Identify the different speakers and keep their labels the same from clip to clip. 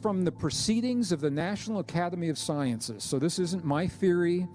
Speaker 1: from the proceedings of the National Academy of Sciences. So this isn't my theory,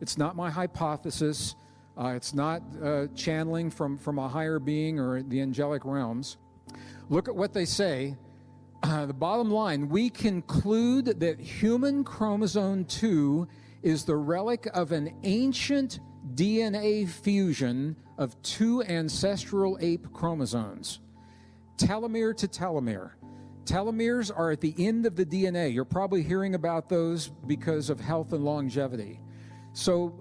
Speaker 1: it's not my hypothesis, uh, it's not uh, channeling from, from a higher being or the angelic realms. Look at what they say. Uh, the bottom line we conclude that human chromosome 2 is the relic of an ancient DNA fusion of two ancestral ape chromosomes, telomere to telomere. Telomeres are at the end of the DNA. You're probably hearing about those because of health and longevity. So,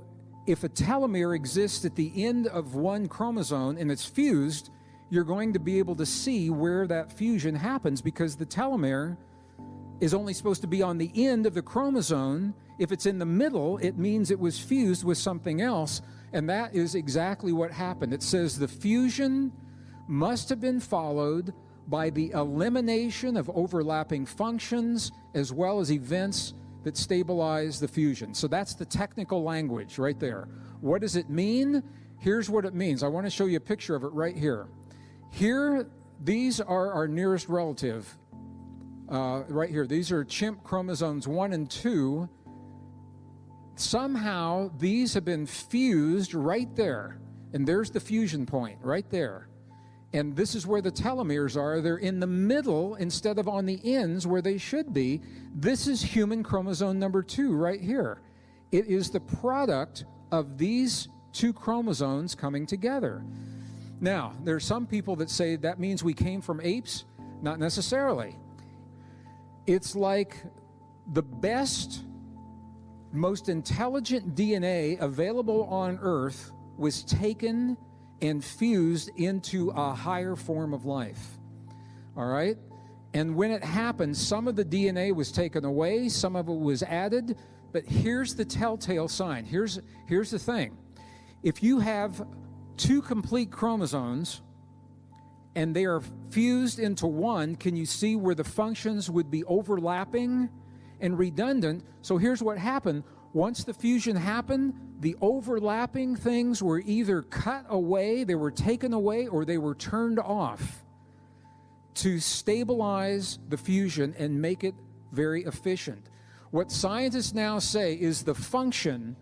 Speaker 1: if a telomere exists at the end of one chromosome and it's fused, you're going to be able to see where that fusion happens because the telomere is only supposed to be on the end of the chromosome. If it's in the middle, it means it was fused with something else. And that is exactly what happened. It says the fusion must have been followed by the elimination of overlapping functions as well as events that stabilize the fusion. So that's the technical language right there. What does it mean? Here's what it means. I want to show you a picture of it right here. Here, these are our nearest relative. Uh, right here, these are chimp chromosomes 1 and 2. Somehow, these have been fused right there. And there's the fusion point right there. And this is where the telomeres are. They're in the middle instead of on the ends where they should be. This is human chromosome number two right here. It is the product of these two chromosomes coming together. Now, there are some people that say that means we came from apes. Not necessarily. It's like the best, most intelligent DNA available on Earth was taken and fused into a higher form of life. All right? And when it happened, some of the DNA was taken away, some of it was added, but here's the telltale sign. Here's, here's the thing. If you have two complete chromosomes and they are fused into one, can you see where the functions would be overlapping and redundant? So here's what happened. Once the fusion happened, the overlapping things were either cut away, they were taken away, or they were turned off to stabilize the fusion and make it very efficient. What scientists now say is the function,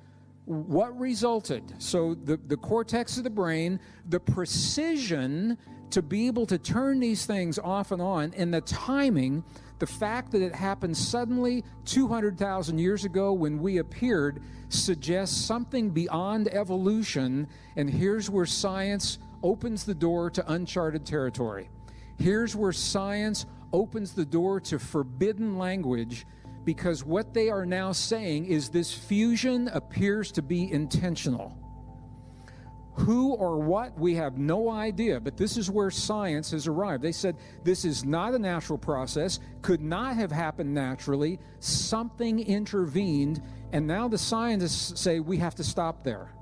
Speaker 1: what resulted. So, the, the cortex of the brain, the precision to be able to turn these things off and on, and the timing the fact that it happened suddenly 200,000 years ago when we appeared suggests something beyond evolution, and here's where science opens the door to uncharted territory. Here's where science opens the door to forbidden language because what they are now saying is this fusion appears to be intentional. Who or what, we have no idea, but this is where science has arrived. They said this is not a natural process, could not have happened naturally, something intervened, and now the scientists say we have to stop there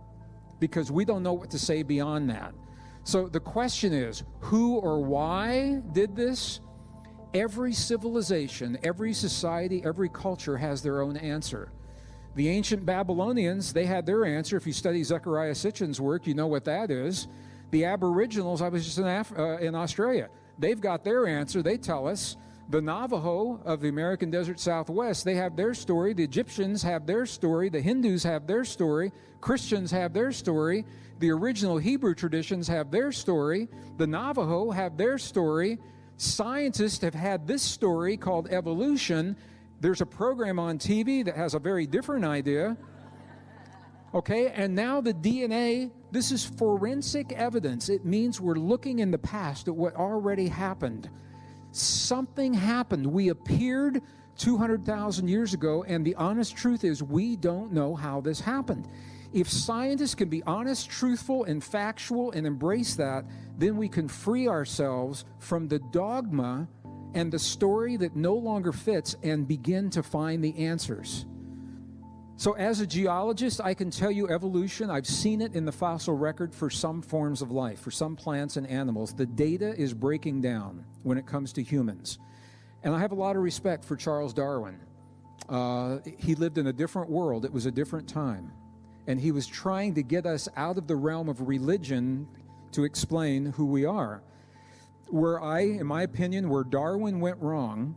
Speaker 1: because we don't know what to say beyond that. So the question is who or why did this? Every civilization, every society, every culture has their own answer. The ancient Babylonians, they had their answer. If you study Zecharia Sitchin's work, you know what that is. The Aboriginals, I was just in, Af- uh, in Australia, they've got their answer. They tell us. The Navajo of the American Desert Southwest, they have their story. The Egyptians have their story. The Hindus have their story. Christians have their story. The original Hebrew traditions have their story. The Navajo have their story. Scientists have had this story called evolution there's a program on TV that has a very different idea. Okay, and now the DNA, this is forensic evidence. It means we're looking in the past at what already happened. Something happened. We appeared 200,000 years ago, and the honest truth is we don't know how this happened. If scientists can be honest, truthful, and factual and embrace that, then we can free ourselves from the dogma and the story that no longer fits and begin to find the answers. So, as a geologist, I can tell you evolution. I've seen it in the fossil record for some forms of life, for some plants and animals. The data is breaking down when it comes to humans. And I have a lot of respect for Charles Darwin. Uh, he lived in a different world, it was a different time. And he was trying to get us out of the realm of religion to explain who we are where I, in my opinion, where Darwin went wrong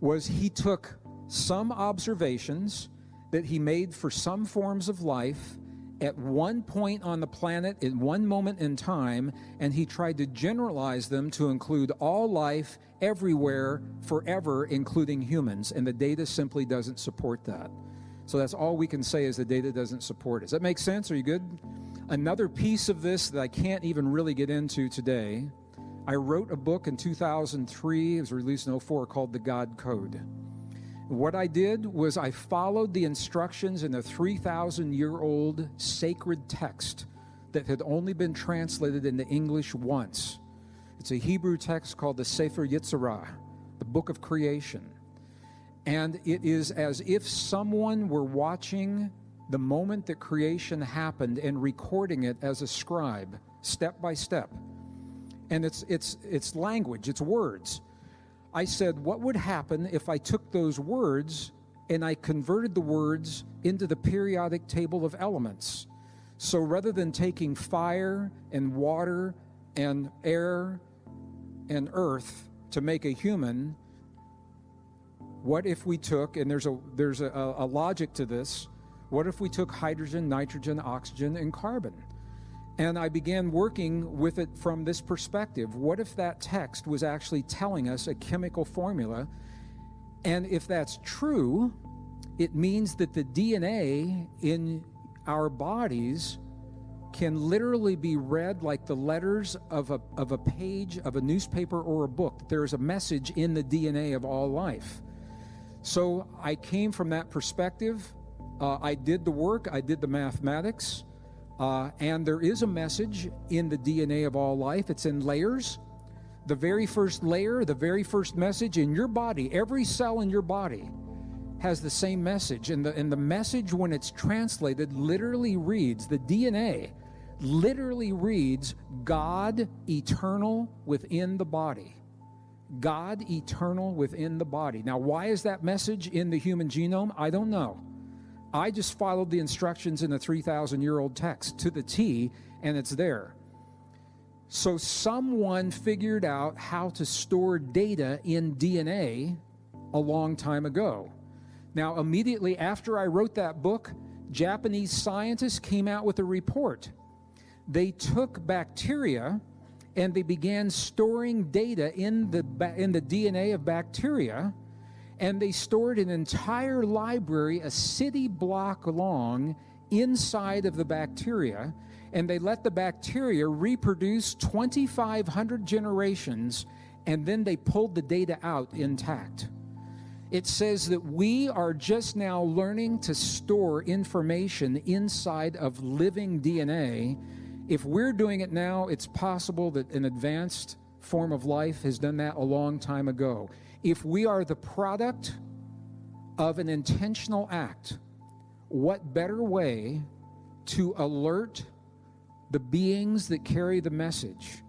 Speaker 1: was he took some observations that he made for some forms of life at one point on the planet in one moment in time, and he tried to generalize them to include all life everywhere, forever, including humans. And the data simply doesn't support that. So that's all we can say is the data doesn't support it. Does that make sense? Are you good? Another piece of this that I can't even really get into today. I wrote a book in 2003, it was released in 04, called The God Code. What I did was I followed the instructions in a 3,000 year old sacred text that had only been translated into English once. It's a Hebrew text called the Sefer Yetzirah, the book of creation. And it is as if someone were watching the moment that creation happened and recording it as a scribe, step by step. And it's, it's, it's language, it's words. I said, what would happen if I took those words and I converted the words into the periodic table of elements? So rather than taking fire and water and air and earth to make a human, what if we took, and there's a, there's a, a logic to this, what if we took hydrogen, nitrogen, oxygen, and carbon? And I began working with it from this perspective. What if that text was actually telling us a chemical formula? And if that's true, it means that the DNA in our bodies can literally be read like the letters of a, of a page of a newspaper or a book. There is a message in the DNA of all life. So I came from that perspective. Uh, I did the work, I did the mathematics. Uh, and there is a message in the DNA of all life. It's in layers. The very first layer, the very first message in your body, every cell in your body has the same message. And the, and the message, when it's translated, literally reads the DNA literally reads God eternal within the body. God eternal within the body. Now, why is that message in the human genome? I don't know. I just followed the instructions in the 3,000 year old text to the T, and it's there. So, someone figured out how to store data in DNA a long time ago. Now, immediately after I wrote that book, Japanese scientists came out with a report. They took bacteria and they began storing data in the, in the DNA of bacteria and they stored an entire library, a city block long, inside of the bacteria, and they let the bacteria reproduce 2,500 generations, and then they pulled the data out intact. It says that we are just now learning to store information inside of living DNA. If we're doing it now, it's possible that an advanced form of life has done that a long time ago. If we are the product of an intentional act, what better way to alert the beings that carry the message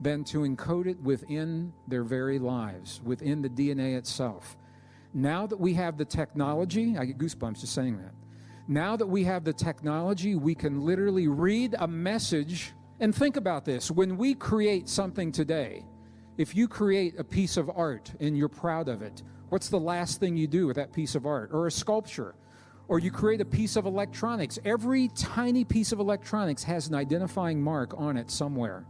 Speaker 1: than to encode it within their very lives, within the DNA itself? Now that we have the technology, I get goosebumps just saying that. Now that we have the technology, we can literally read a message. And think about this when we create something today, if you create a piece of art and you're proud of it, what's the last thing you do with that piece of art? Or a sculpture? Or you create a piece of electronics. Every tiny piece of electronics has an identifying mark on it somewhere.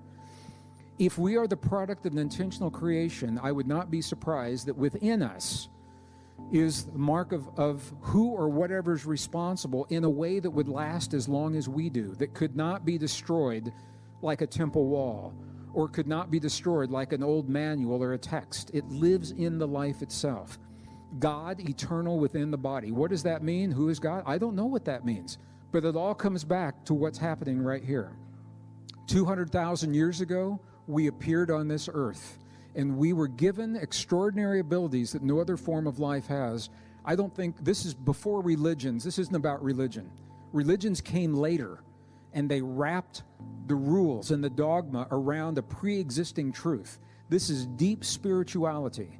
Speaker 1: If we are the product of an intentional creation, I would not be surprised that within us is the mark of, of who or whatever is responsible in a way that would last as long as we do, that could not be destroyed like a temple wall or could not be destroyed like an old manual or a text. It lives in the life itself. God eternal within the body. What does that mean? Who is God? I don't know what that means. But it all comes back to what's happening right here. 200,000 years ago, we appeared on this earth and we were given extraordinary abilities that no other form of life has. I don't think this is before religions. This isn't about religion. Religions came later and they wrapped the rules and the dogma around a pre existing truth. This is deep spirituality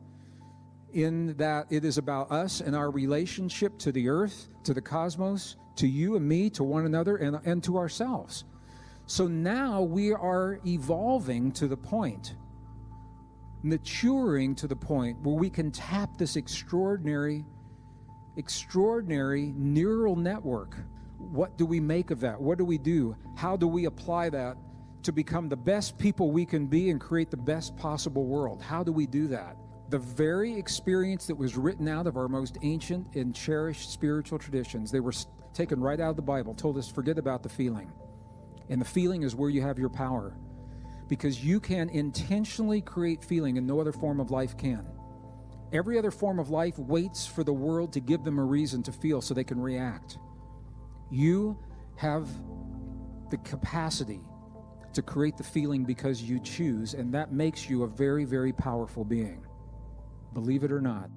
Speaker 1: in that it is about us and our relationship to the earth, to the cosmos, to you and me, to one another, and, and to ourselves. So now we are evolving to the point maturing to the point where we can tap this extraordinary, extraordinary neural network. What do we make of that? What do we do? How do we apply that to become the best people we can be and create the best possible world? How do we do that? The very experience that was written out of our most ancient and cherished spiritual traditions, they were taken right out of the Bible, told us forget about the feeling. And the feeling is where you have your power because you can intentionally create feeling and no other form of life can. Every other form of life waits for the world to give them a reason to feel so they can react. You have the capacity to create the feeling because you choose, and that makes you a very, very powerful being. Believe it or not.